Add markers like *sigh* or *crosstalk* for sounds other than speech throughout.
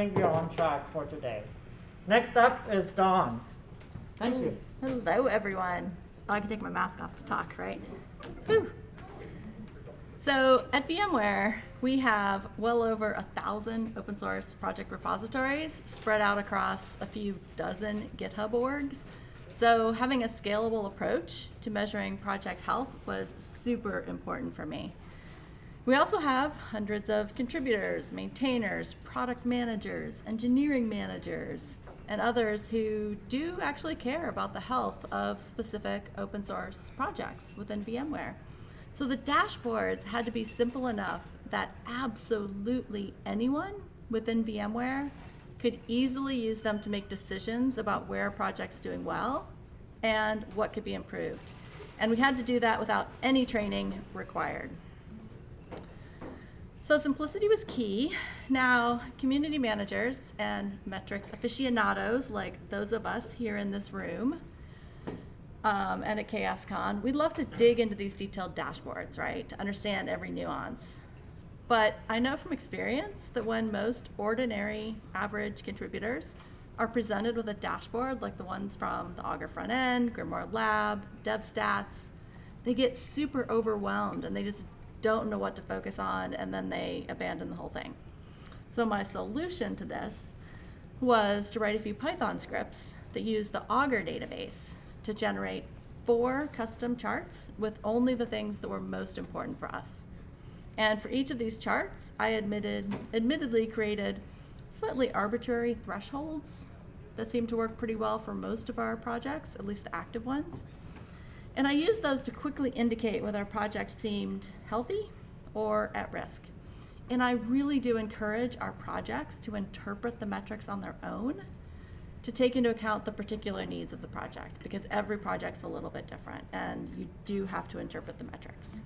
think we're on track for today. Next up is Dawn. Thank you. Hello, everyone. Oh, I can take my mask off to talk, right? Whew. So at VMware, we have well over a thousand open source project repositories spread out across a few dozen GitHub orgs. So having a scalable approach to measuring project health was super important for me. We also have hundreds of contributors, maintainers, product managers, engineering managers, and others who do actually care about the health of specific open source projects within VMware. So the dashboards had to be simple enough that absolutely anyone within VMware could easily use them to make decisions about where a project's doing well and what could be improved. And we had to do that without any training required. So simplicity was key. Now, community managers and metrics aficionados, like those of us here in this room, um, and at CHAOSScon, we'd love to dig into these detailed dashboards, right, to understand every nuance. But I know from experience that when most ordinary average contributors are presented with a dashboard like the ones from the Augur front end, Grimoire Lab, DevStats, they get super overwhelmed and they just don't know what to focus on and then they abandon the whole thing. So my solution to this was to write a few Python scripts that use the Augur database to generate four custom charts with only the things that were most important for us. And for each of these charts, I admitted, admittedly created slightly arbitrary thresholds that seem to work pretty well for most of our projects, at least the active ones. And I used those to quickly indicate whether a project seemed healthy or at risk. And I really do encourage our projects to interpret the metrics on their own to take into account the particular needs of the project because every project's a little bit different and you do have to interpret the metrics.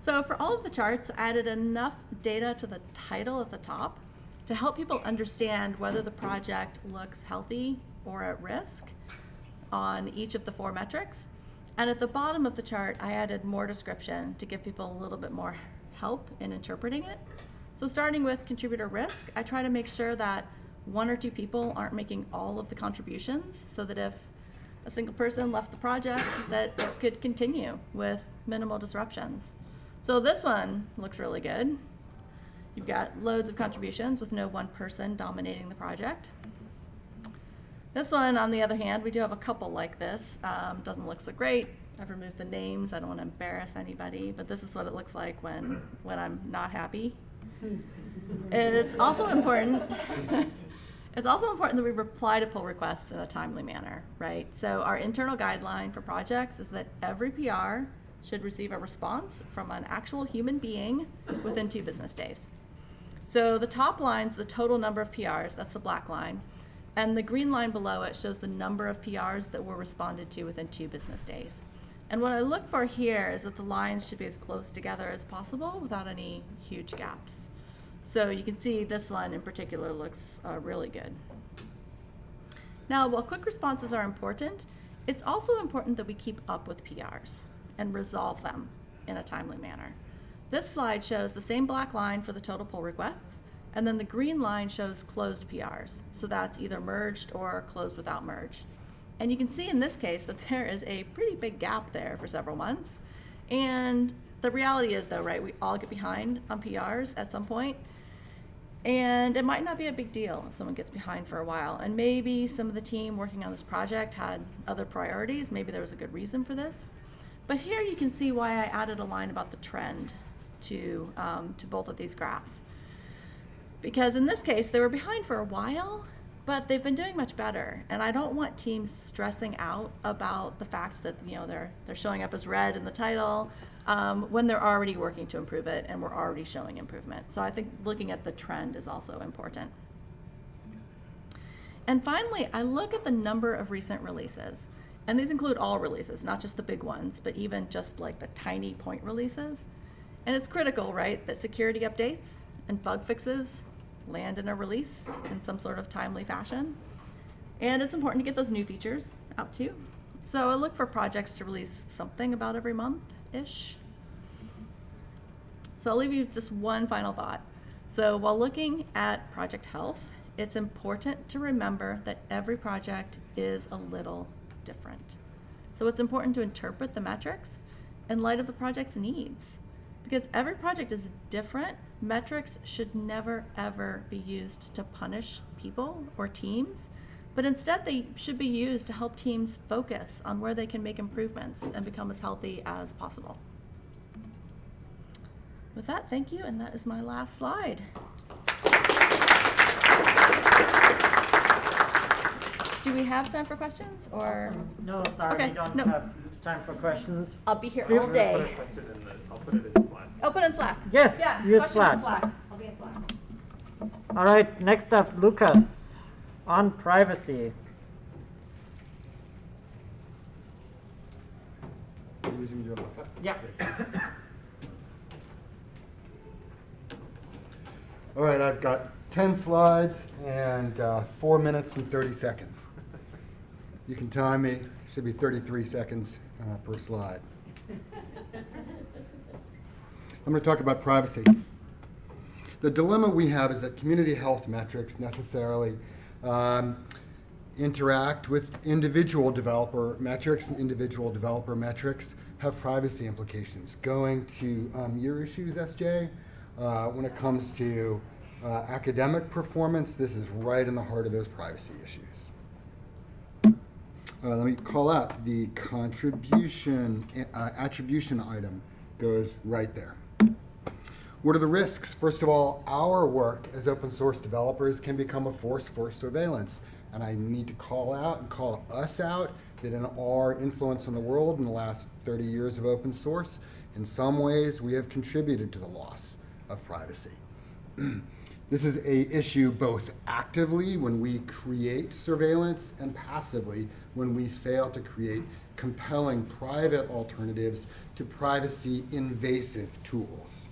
So for all of the charts, I added enough data to the title at the top to help people understand whether the project looks healthy or at risk on each of the four metrics. And at the bottom of the chart, I added more description to give people a little bit more help in interpreting it. So starting with contributor risk, I try to make sure that one or two people aren't making all of the contributions so that if a single person left the project that it could continue with minimal disruptions. So this one looks really good. You've got loads of contributions with no one person dominating the project. This one, on the other hand, we do have a couple like this. Um, doesn't look so great. I've removed the names. I don't want to embarrass anybody, but this is what it looks like when, when I'm not happy. It's also important *laughs* It's also important that we reply to pull requests in a timely manner, right? So our internal guideline for projects is that every PR should receive a response from an actual human being within two business days. So the top line's the total number of PRs, that's the black line, and the green line below it shows the number of PRs that were responded to within two business days. And what I look for here is that the lines should be as close together as possible without any huge gaps. So you can see this one in particular looks uh, really good. Now, while quick responses are important, it's also important that we keep up with PRs and resolve them in a timely manner. This slide shows the same black line for the total pull requests, and then the green line shows closed PRs. So that's either merged or closed without merge. And you can see in this case that *laughs* there is a pretty big gap there for several months. And the reality is though, right, we all get behind on PRs at some point, and it might not be a big deal if someone gets behind for a while. And maybe some of the team working on this project had other priorities. Maybe there was a good reason for this. But here you can see why I added a line about the trend to, um, to both of these graphs. Because in this case, they were behind for a while, but they've been doing much better. And I don't want teams stressing out about the fact that you know they're they're showing up as red in the title um, when they're already working to improve it and we're already showing improvement. So I think looking at the trend is also important. And finally, I look at the number of recent releases. And these include all releases, not just the big ones, but even just like the tiny point releases. And it's critical, right, that security updates and bug fixes land in a release in some sort of timely fashion. And it's important to get those new features out too. So I look for projects to release something about every month-ish. So I'll leave you just one final thought. So while looking at project health, it's important to remember that every project is a little different. So it's important to interpret the metrics in light of the project's needs. Because every project is different, metrics should never ever be used to punish people or teams, but instead they should be used to help teams focus on where they can make improvements and become as healthy as possible. With that, thank you, and that is my last slide. Do we have time for questions, or? No, sorry, Okay, we don't no. have time for questions. I'll be here Feel- all day. the, I'll put it in Slack. I'll put it in Slack. Yes, Yeah, use question in Slack. I'll be in Slack. All right, next up, Lucas, on privacy. Using your Yeah. *coughs* All right, I've got 10 slides and uh, 4 minutes and 30 seconds. You can time me, should be 33 seconds uh, per slide. *laughs* I'm going to talk about privacy. The dilemma we have is that community health metrics necessarily um, interact with individual developer metrics, and individual developer metrics have privacy implications. Going to um, your issues, SJ, uh, when it comes to uh, academic performance, this is right in the heart of those privacy issues. Uh, let me call out the contribution uh, attribution item goes right there. What are the risks? First of all, our work as open source developers can become a force for surveillance. And I need to call out and call us out that in our influence on the world in the last 30 years of open source, in some ways we have contributed to the loss of privacy. *clears throat* This is a issue both actively when we create surveillance and passively when we fail to create compelling private alternatives to privacy invasive tools.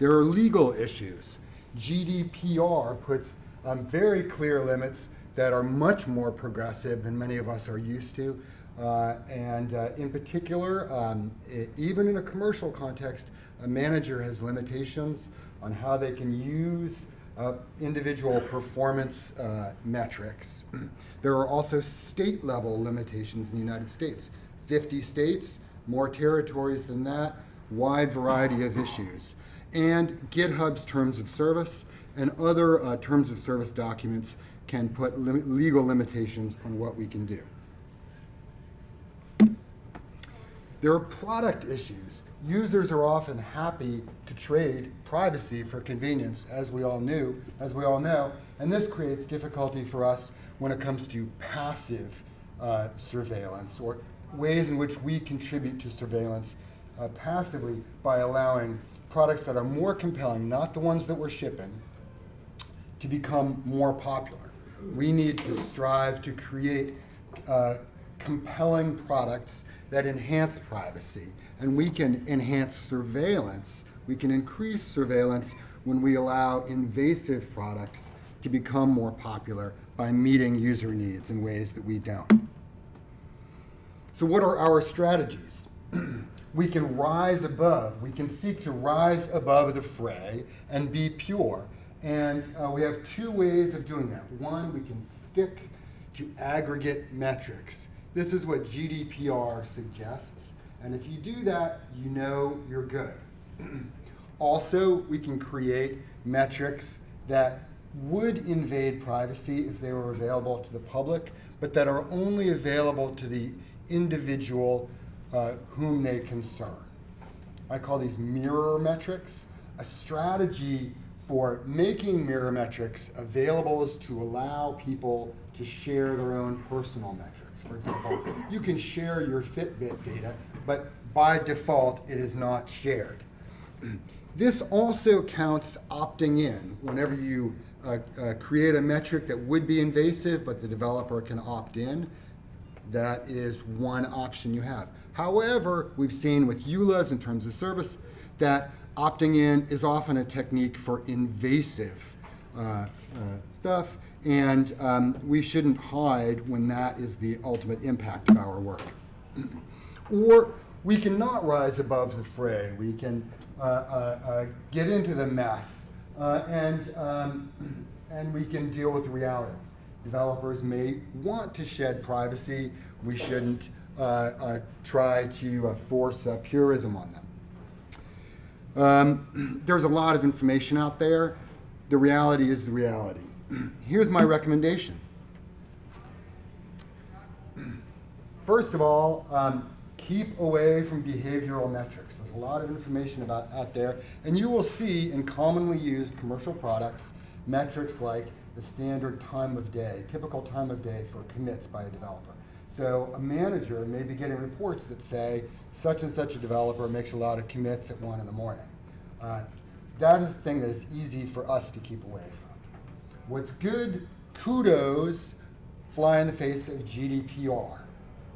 There are legal issues. GDPR puts um, very clear limits that are much more progressive than many of us are used to. Uh, and uh, in particular, um, e- even in a commercial context, a manager has limitations on how they can use uh, individual performance uh, metrics. *clears throat* there are also state level limitations in the United States. 50 states, more territories than that, wide variety of issues. And GitHub's terms of service and other uh, terms of service documents can put lim legal limitations on what we can do. There are product issues. Users are often happy to trade privacy for convenience, as we all knew, as we all know, and this creates difficulty for us when it comes to passive uh, surveillance or ways in which we contribute to surveillance uh, passively by allowing products that are more compelling, not the ones that we're shipping, to become more popular. We need to strive to create uh, compelling products that enhance privacy. And we can enhance surveillance, we can increase surveillance when we allow invasive products to become more popular by meeting user needs in ways that we don't. So what are our strategies? *clears throat* we can rise above, we can seek to rise above the fray and be pure. And uh, we have two ways of doing that. One, we can stick to aggregate metrics. This is what GDPR suggests. And if you do that, you know you're good. *clears throat* also, we can create metrics that would invade privacy if they were available to the public, but that are only available to the individual uh, whom they concern. I call these mirror metrics. A strategy for making mirror metrics available is to allow people to share their own personal metrics. For example, you can share your Fitbit data, but by default, it is not shared. *clears throat* This also counts opting in whenever you uh, uh, create a metric that would be invasive, but the developer can opt in. That is one option you have. However, we've seen with EULAs in terms of service that opting in is often a technique for invasive uh, uh, stuff, and um, we shouldn't hide when that is the ultimate impact of our work. *clears throat* or we can not rise above the fray. We can uh, uh, uh, get into the mess, uh, and, um, *clears throat* and we can deal with realities. Developers may want to shed privacy. We shouldn't try to uh, force uh, purism on them. Um, *clears throat* there's a lot of information out there. The reality is the reality. *clears throat* Here's my recommendation. *clears throat* First of all, um, keep away from behavioral metrics. There's a lot of information about out there, and you will see in commonly used commercial products metrics like the standard time of day, typical time of day for commits by a developer. So a manager may be getting reports that say such and such a developer makes a lot of commits at one in the morning. Uh, that is a thing that is easy for us to keep away from. What's good, kudos fly in the face of GDPR.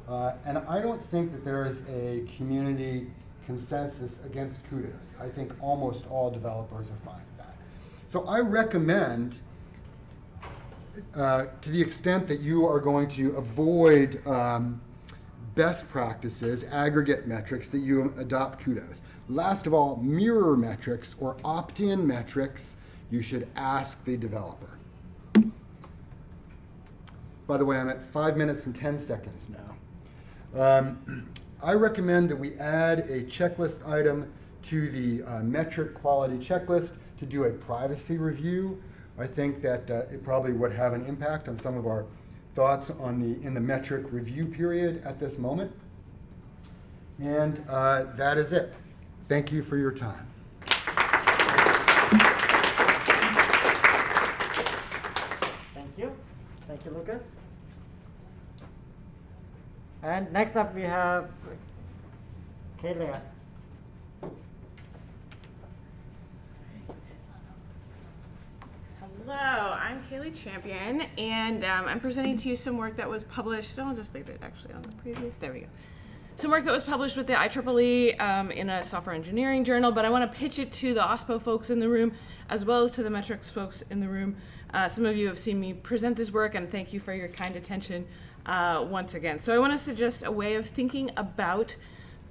Uh, and I don't think that there is a community consensus against kudos. I think almost all developers are fine with that. So I recommend, uh, to the extent that you are going to avoid um, best practices, aggregate metrics, that you adopt kudos. Last of all, mirror metrics or opt-in metrics, you should ask the developer. By the way, I'm at five minutes and 10 seconds now. Um, I recommend that we add a checklist item to the uh, metric quality checklist to do a privacy review. I think that uh, it probably would have an impact on some of our thoughts on the in the metric review period at this moment. And uh, that is it. Thank you for your time. Thank you. Thank you, Lucas. And next up, we have Kayla. Hello, I'm Kaylea Champion, and um, I'm presenting to you some work that was published. I'll just leave it actually on the previous. There we go. Some work that was published with the IEEE um, in a software engineering journal, but I want to pitch it to the OSPO folks in the room as well as to the metrics folks in the room. Uh, some of you have seen me present this work, and thank you for your kind attention uh, once again. So I want to suggest a way of thinking about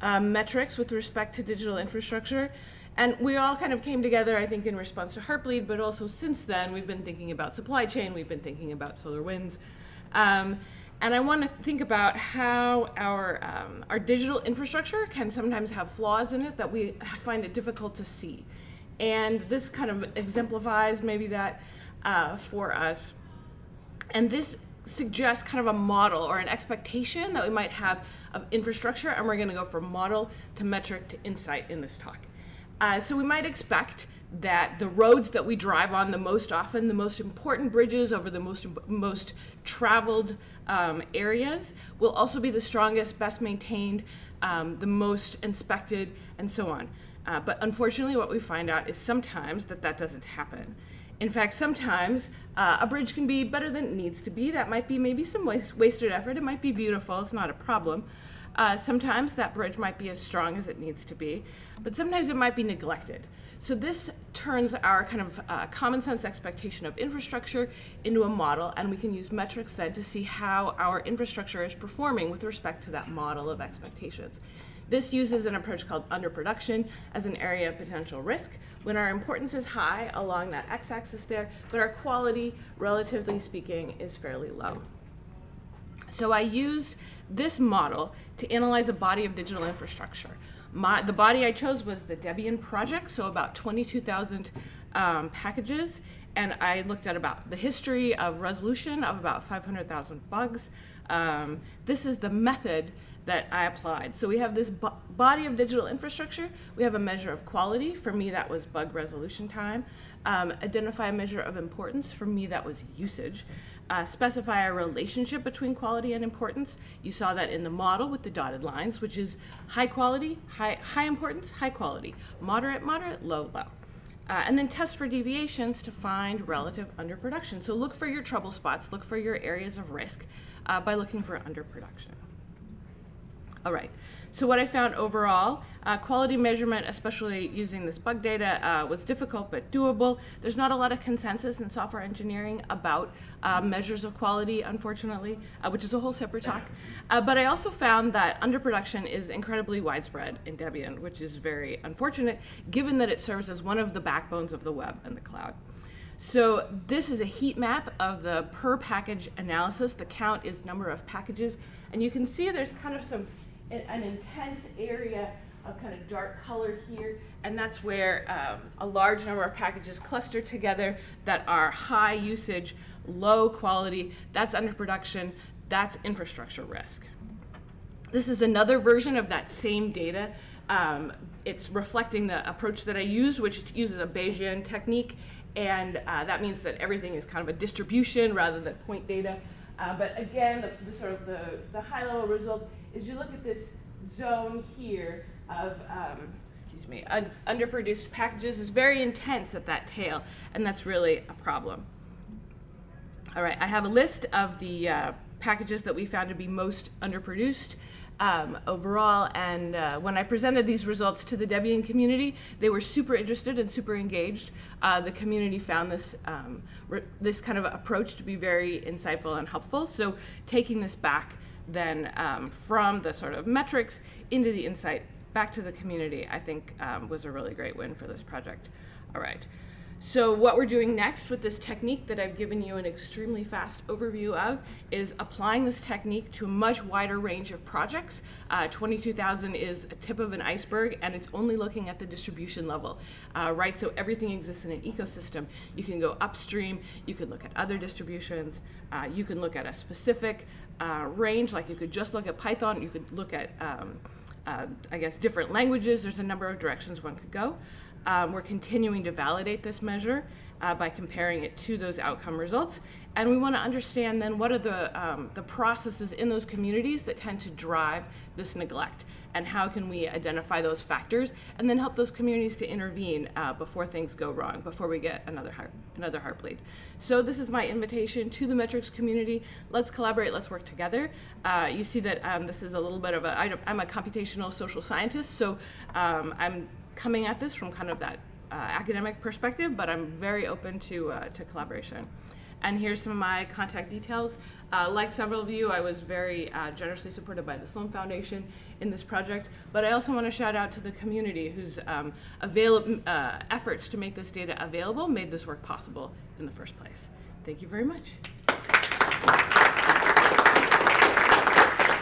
um, metrics with respect to digital infrastructure. And we all kind of came together, I think, in response to Heartbleed, but also since then, we've been thinking about supply chain, we've been thinking about SolarWinds. Um, and I want to think about how our, um, our digital infrastructure can sometimes have flaws in it that we find it difficult to see. And this kind of exemplifies maybe that uh, for us. And this suggests kind of a model or an expectation that we might have of infrastructure, and we're going to go from model to metric to insight in this talk. Uh, so we might expect that the roads that we drive on the most often, the most important bridges over the most most traveled um, areas, will also be the strongest, best maintained, um, the most inspected, and so on. Uh, but unfortunately, what we find out is sometimes that that doesn't happen. In fact, sometimes uh, a bridge can be better than it needs to be. That might be maybe some waste, wasted effort. It might be beautiful. It's not a problem. Uh, sometimes that bridge might be as strong as it needs to be, but sometimes it might be neglected. So this turns our kind of uh, common sense expectation of infrastructure into a model, and we can use metrics then to see how our infrastructure is performing with respect to that model of expectations. This uses an approach called underproduction as an area of potential risk when our importance is high along that x-axis there, but our quality, relatively speaking, is fairly low. So I used this model to analyze a body of digital infrastructure. My, the body I chose was the Debian project, so about 22,000 um, packages, and I looked at about the history of resolution of about 500,000 bugs. Um, this is the method that I applied. So we have this bo body of digital infrastructure. We have a measure of quality. For me, that was bug resolution time. Um, identify a measure of importance. For me, that was usage. Uh, specify a relationship between quality and importance. You saw that in the model with the dotted lines, which is high quality, high, high importance, high quality, moderate, moderate, low, low. Uh, and then test for deviations to find relative underproduction. So look for your trouble spots, look for your areas of risk uh, by looking for underproduction. All right. So what I found overall, uh, quality measurement, especially using this bug data, uh, was difficult but doable. There's not a lot of consensus in software engineering about uh, measures of quality, unfortunately, uh, which is a whole separate talk. Uh, but I also found that underproduction is incredibly widespread in Debian, which is very unfortunate, given that it serves as one of the backbones of the web and the cloud. So this is a heat map of the per package analysis. The count is number of packages. And you can see there's kind of some, an intense area of kind of dark color here. And that's where um, a large number of packages cluster together that are high usage, low quality. That's underproduction. That's infrastructure risk. This is another version of that same data. Um, it's reflecting the approach that I used, which uses a Bayesian technique, and uh, that means that everything is kind of a distribution rather than point data. Uh, but again, the, the sort of the, the high level result is you look at this zone here of, um, excuse me, un- underproduced packages is very intense at that tail, and that's really a problem. All right, I have a list of the uh, packages that we found to be most underproduced um, overall. And uh, when I presented these results to the Debian community, they were super interested and super engaged. Uh, the community found this um, this kind of approach to be very insightful and helpful. So taking this back then um, from the sort of metrics into the insight back to the community, I think um, was a really great win for this project. All right. So what we're doing next with this technique that I've given you an extremely fast overview of is applying this technique to a much wider range of projects. Uh, 22,000 is a tip of an iceberg and it's only looking at the distribution level, uh, right? So everything exists in an ecosystem. You can go upstream, you can look at other distributions, uh, you can look at a specific uh, range, like you could just look at Python, you could look at um, uh, I guess, different languages. There's a number of directions one could go. Um, we're continuing to validate this measure uh, by comparing it to those outcome results. And we want to understand then what are the, um, the processes in those communities that tend to drive this neglect and how can we identify those factors and then help those communities to intervene uh, before things go wrong, before we get another heart, another heartbleed. So this is my invitation to the metrics community. Let's collaborate, let's work together. Uh, you see that um, this is a little bit of a, I'm a computational social scientist, so um, I'm coming at this from kind of that uh, academic perspective, but I'm very open to, uh, to collaboration. And here's some of my contact details. Uh, like several of you, I was very uh, generously supported by the Sloan Foundation in this project, but I also want to shout out to the community whose um, uh, efforts to make this data available made this work possible in the first place. Thank you very much.